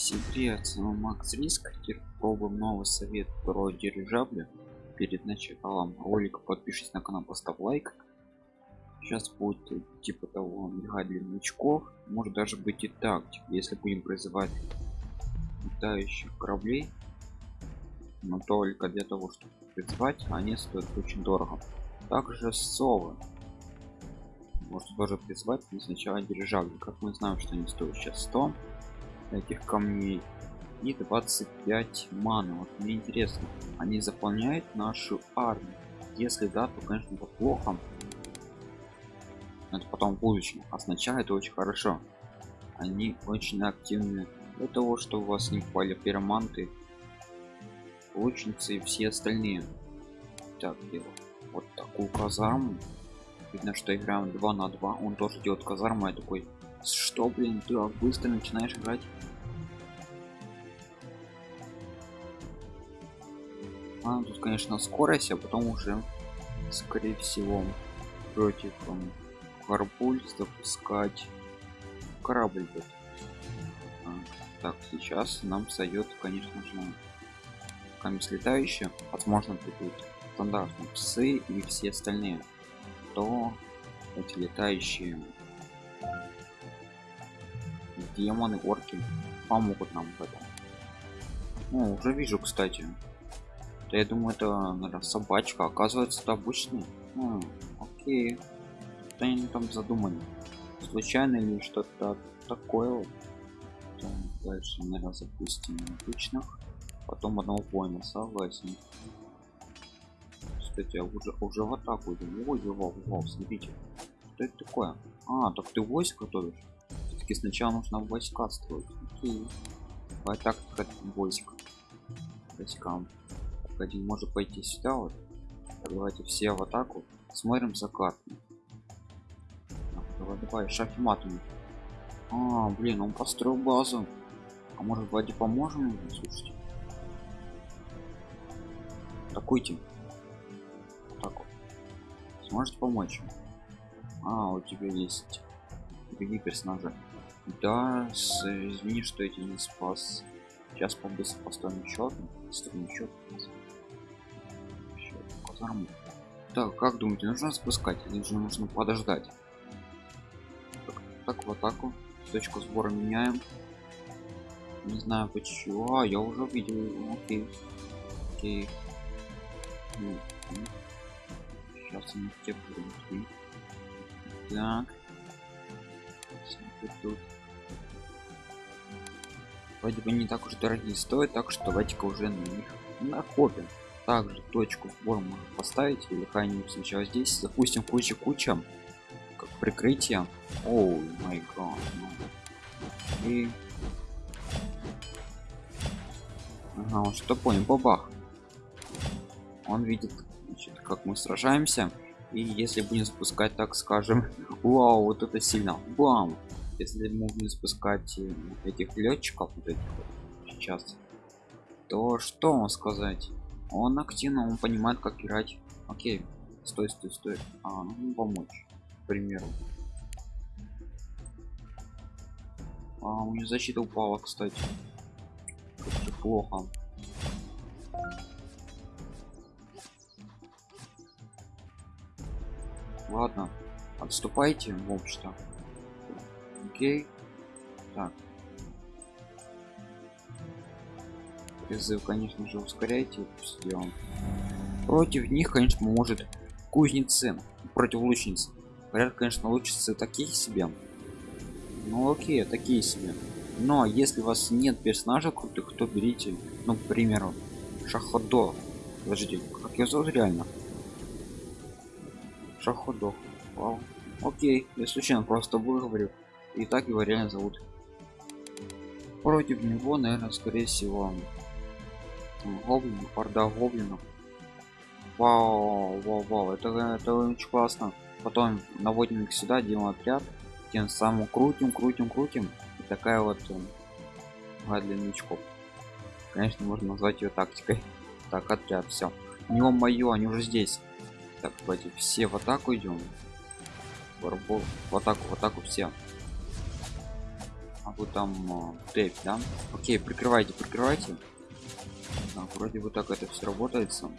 Всем привет, с вами Макс Риск. Пробуем новый совет про дирижабли. Перед началом ролика подпишись на канал, поставь лайк. Сейчас будет типа того мигать для новичков. Может даже быть и так, типа, если будем призывать летающих кораблей. Но только для того, чтобы призвать, они стоят очень дорого. Также совы. Можно тоже призвать, но сначала дирижабли. Как мы знаем, что они стоят сейчас 100 этих камней и 25 мана вот мне интересно они заполняют нашу армию? Если да то конечно плохо. Это потом в будущем а сначала это очень хорошо. Они очень активны. Для того что у вас не попали пироманты лучницы и все остальные. Так дело. Вот такую казарму. Видно что играем 2 на 2 он тоже делает казарму я такой что блин ты быстро начинаешь играть? А, тут конечно скорость а потом уже скорее всего против um, карпуль запускать. Корабль будет. А, так сейчас нам сойдет конечно же камень летающие возможно придут стандартные псы и все остальные. То эти летающие демоны орки помогут нам в этом. Ну, уже вижу кстати. Да я думаю это наверное, собачка. Оказывается это обычный. М, окей. Что они там задумали. Случайно или что-то такое вот. Так, дальше наверное запустим обычных. Потом одного воина согласен. Кстати я уже уже в атаку иду ой вау, вау, смотрите. Что это такое? А так ты войск готовишь все-таки сначала нужно войска строить окей. Давай так войск войскам один может пойти сюда вот. Давайте все в атаку. Смотрим за картой. Давай давай шахматами а блин он построил базу. А может вроде поможем? Ему слушайте. Атакуйте. Так вот. Сможете помочь? А у тебя есть. Другие персонажи да с, извини что я тебя не спас. Сейчас побыстрее поставим счет поставим счет казарму так как думаете нужно спускать? Или же нужно подождать? Так, так в атаку. Точку сбора меняем. Не знаю почему. А, я уже видел окей. Окей. Ну, сейчас мы те будем так. Тут вроде бы не так уж дорогие стоят так что давайте-ка уже на них накопим. Также точку сбора можно поставить или какая-нибудь сначала здесь запустим куча куча как прикрытие. Оу май гад и ага, он что понял бабах. Он видит значит, как мы сражаемся. И если будем запускать так скажем вау вот это сильно бам если мы будем запускать э, этих летчиков вот этих вот сейчас то что вам сказать? Он активно он понимает как играть. Окей стой стой стой. А ну помочь к примеру. А у него защита упала кстати. Как плохо. Ладно отступайте в общем окей. Так. Призыв конечно же ускоряйте сделаем против них конечно может кузнецы против лучниц говорят конечно лучницы такие себе. Ну окей такие себе. Но если у вас нет персонажа крутых то берите ну к примеру шаходо подождите как я зовут реально? Шаходо. Вау. Окей я случайно просто выговорю и так его реально зовут. Против него наверное скорее всего гоблин орда гоблинов. Вау вау вау это это очень классно. Потом наводим их сюда делаем отряд тем самым крутим крутим крутим. И такая вот новичков. Конечно можно назвать ее тактикой. Так отряд все у него мое они уже здесь. Так давайте все в атаку идем в атаку в атаку все всякую там э, тэпь да? Окей прикрывайте прикрывайте. Так, вроде бы так это все работает сам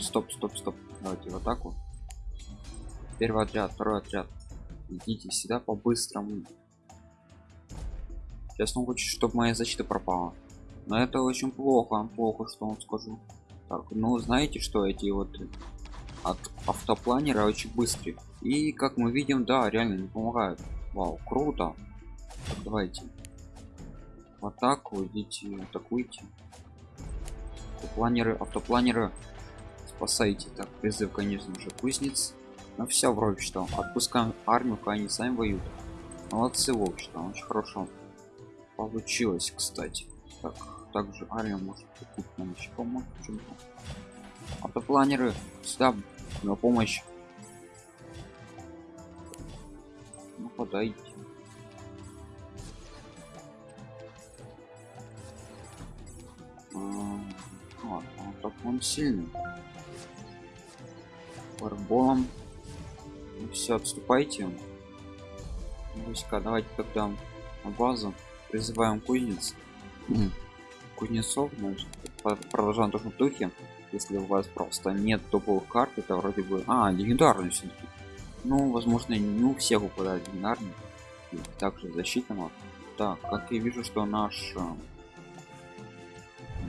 стоп стоп стоп. Давайте в атаку первый отряд второй отряд. Идите сюда по-быстрому. Сейчас он хочет чтобы моя защита пропала. Но это очень плохо плохо что он скажу. Так ну знаете что эти вот от автопланера очень быстрые и как мы видим да реально не помогают вау круто. Давайте. В атаку идите атакуйте. Автопланеры автопланеры. Спасайте. Так призыв конечно же кузнец. Но все вроде что. Отпускаем армию они сами воюют. Молодцы в общем очень хорошо получилось кстати. Так также армия может тут нам еще помочь автопланеры сюда на помощь нападайте а, так он сильный. Фарболом ну, все отступайте. Войска давайте тогда на базу призываем кузнец. Кузнецов значит продолжаем в духе. Если у вас просто нет топовых карт это вроде бы а легендарный все таки ну возможно не у всех упадает легендарный и также защитного так как я вижу что наш э,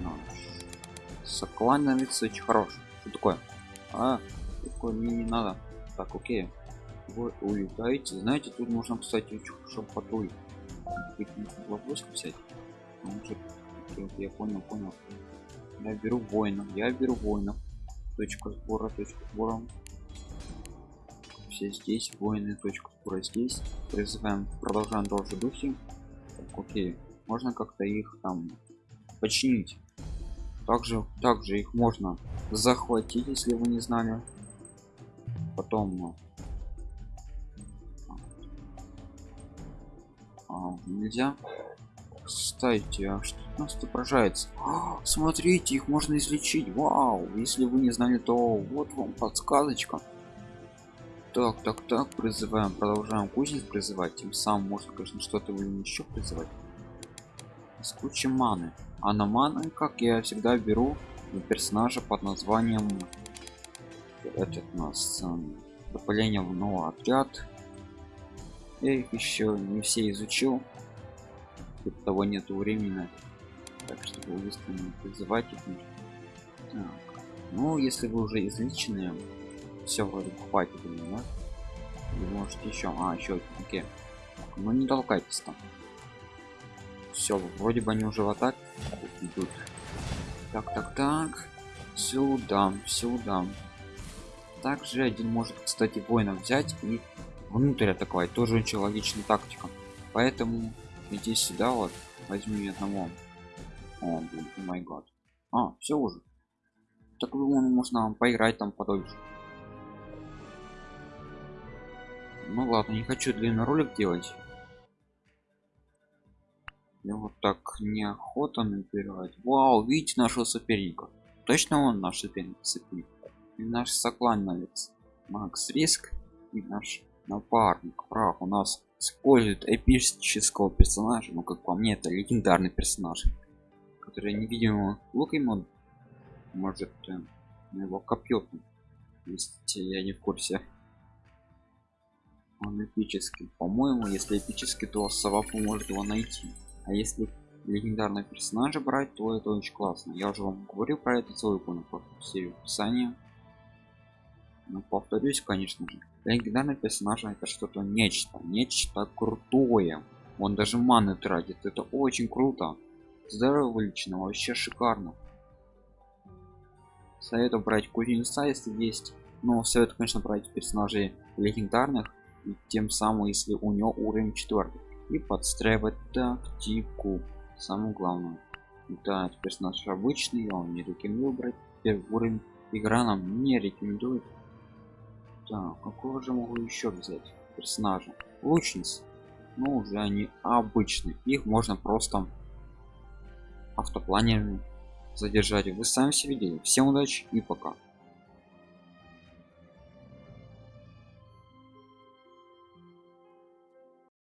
наш соклановец очень хороший что такое? А такое мне не надо. Так окей. Вы улетаете знаете тут можно кстати очень патруль взять. Может я понял понял. Я беру воинов я беру воинов. Точка сбора точка сбора все здесь воины точка сбора здесь. Призываем продолжаем тоже духи. Так, окей. Можно как-то их там починить. Также также их можно захватить если вы не знали. Потом а, нельзя. Кстати а что нас отображается? А, смотрите их можно излечить. Вау! Если вы не знали то вот вам подсказочка так так так призываем продолжаем кузниц призывать. Тем самым можно конечно что-то еще призывать. С кучей маны. А на маны как я всегда беру персонажа под названием этот у нас э, допыление в новый отряд я их еще не все изучил Тут того нету времени так чтобы быстренько призывать. Их так. ну если вы уже изличенные все вроде хватит да? вы можете еще а еще окей. Ну не толкайтесь там. Все вроде бы они уже в атаке идут. Так так так. Сюда сюда. Также один может кстати воинов взять и внутрь атаковать. Тоже очень логичная тактика. Поэтому иди сюда вот возьми одного. О блин май год а все уже. Так можно поиграть там подольше ну ладно не хочу длинный ролик делать. Я вот так неохота набирать. Вау видите нашего соперника? Точно он наш соперник соперник? И наш соклановец. Макс риск и наш напарник. Прав у нас использует эпического персонажа ну как по мне это легендарный персонаж который невидимого лук ему может э, его копье если я не в курсе он эпический. По моему если эпический то сова поможет его найти. А если легендарного персонажа брать то это очень классно. Я уже вам говорил про это ссылку на серию описания. Но повторюсь конечно же легендарный персонаж это что-то нечто нечто крутое. Он даже маны тратит. Это очень круто. Здорово лично вообще шикарно. Советую брать кузнеца если есть. Но советую конечно брать персонажей легендарных и тем самым если у него уровень четвертый и подстраивать тактику самое главное. Да персонаж обычный он не рекомендую брать. Первый уровень игра нам не рекомендует. Так какого же могу еще взять персонажа? Лучниц ну уже они обычные. Их можно просто автопланерами задержать. Вы сами все видели всем удачи и пока